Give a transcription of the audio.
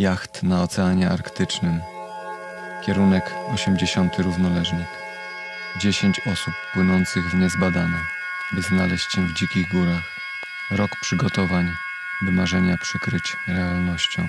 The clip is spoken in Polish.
Jacht na Oceanie Arktycznym. Kierunek 80 równoleżnik. 10 osób płynących w niezbadane, by znaleźć się w dzikich górach. Rok przygotowań, by marzenia przykryć realnością.